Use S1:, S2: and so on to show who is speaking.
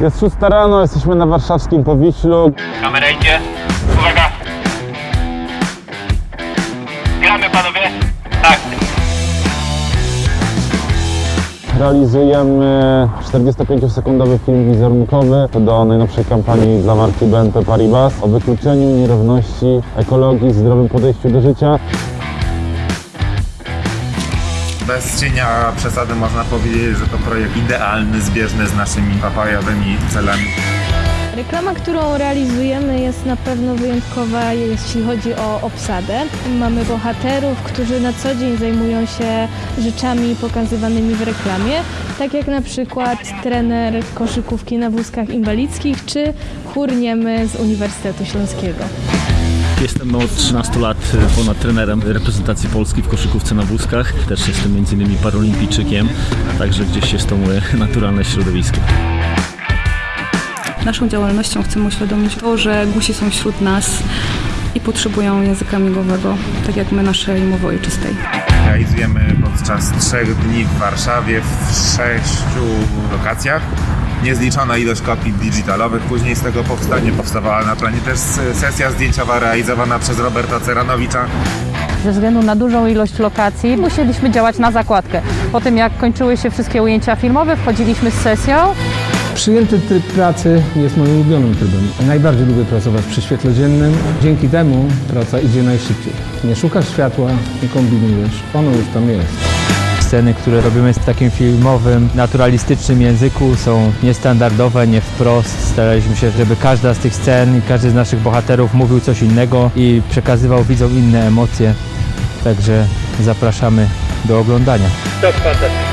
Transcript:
S1: Jest 6 rano, jesteśmy na warszawskim Powiślu.
S2: Kamera idzie. Uwaga. Gramy panowie? Tak.
S1: Realizujemy 45-sekundowy film wizerunkowy do najnowszej kampanii dla marki BNP Paribas o wykluczeniu nierówności, ekologii, zdrowym podejściu do życia.
S3: Bez cienia przesady można powiedzieć, że to projekt idealny, zbieżny z naszymi papajowymi celami.
S4: Reklama, którą realizujemy jest na pewno wyjątkowa, jeśli chodzi o obsadę. Mamy bohaterów, którzy na co dzień zajmują się rzeczami pokazywanymi w reklamie, tak jak na przykład trener koszykówki na wózkach inwalidzkich czy chór niemy z Uniwersytetu Śląskiego.
S5: Jestem od 13 lat ponad trenerem reprezentacji Polski w koszykówce na wózkach. Też jestem m.in. paralimpijczykiem, także gdzieś jest to moje naturalne środowisko.
S6: Naszą działalnością chcemy uświadomić to, że gusi są wśród nas i potrzebują języka migowego, tak jak my naszej mowy ojczystej.
S3: Realizujemy podczas trzech dni w Warszawie w sześciu lokacjach. Niezliczona ilość kopii digitalowych. Później z tego powstania powstawała na planie też sesja zdjęciowa realizowana przez Roberta Ceranowicza.
S7: Ze względu na dużą ilość lokacji musieliśmy działać na zakładkę. Po tym jak kończyły się wszystkie ujęcia filmowe, wchodziliśmy z sesją.
S8: Przyjęty tryb pracy jest moim ulubionym trybem. Najbardziej lubię pracować przy świetle dziennym. Dzięki temu praca idzie najszybciej. Nie szukasz światła, nie kombinujesz, ono już tam jest.
S9: Sceny, które robimy w takim filmowym, naturalistycznym języku są niestandardowe, nie wprost. Staraliśmy się, żeby każda z tych scen i każdy z naszych bohaterów mówił coś innego i przekazywał widzom inne emocje. Także zapraszamy do oglądania.
S2: To fantastycznie.